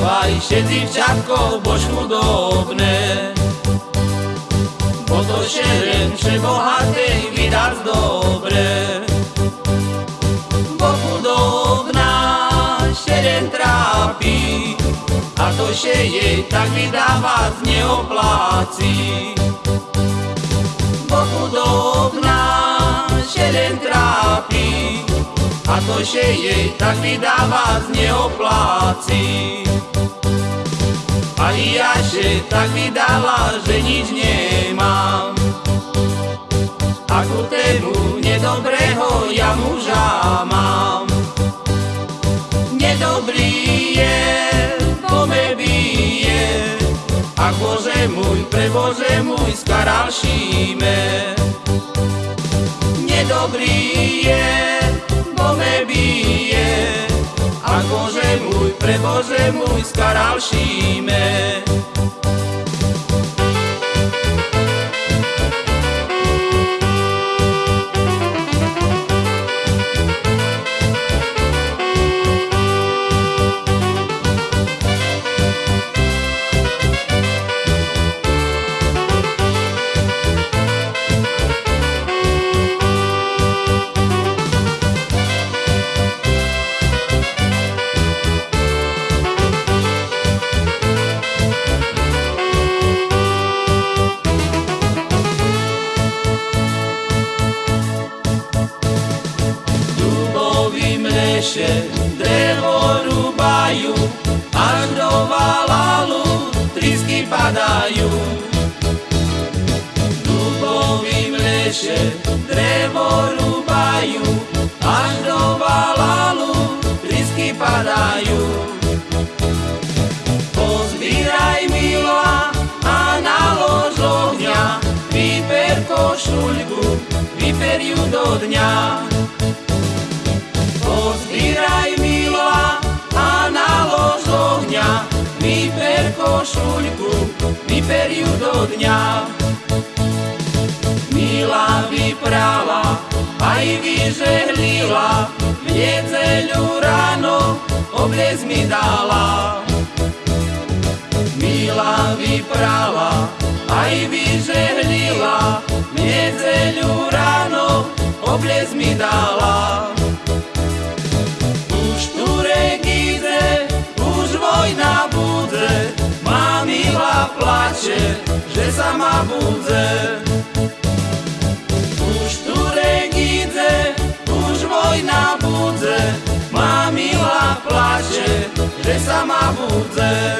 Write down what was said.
dávaj, všetci včatko, bož chudobné. Bo to šeren bohatej vydať dobre. Bo chudobná šeren trápi, a to še jej tak vydávať neopláci. Bo chudobná šeren trápi, a to, že jej tak vydávať neopláci. A tak vydala, že nič nemám. A ku tému nedobrého ja muža mám. Nedobrý je, po me bije, a Bože môj, pre Bože môj, skaral šíme. Nedobrý je, pre Bože môj skaral šíme. Leše drevo rúbajú, až do valalu trisky padajú. Dubovým leše drevo rúbajú, až do valalu trisky padajú. Pozbíraj milá a nalož ohňa, vyper košuľku, vyper ju do dňa. Košuľku, ju do dňa. Milá vyprala, aj vyžehlila, v nedzeľu ráno obliec mi dala. Milá vyprala, aj vyžehlila, v nedzeľu ráno obliec mi dala. Plače, že sa ma budze. Už tu regídze, už vojna budze, má milá plače, že sa ma budze.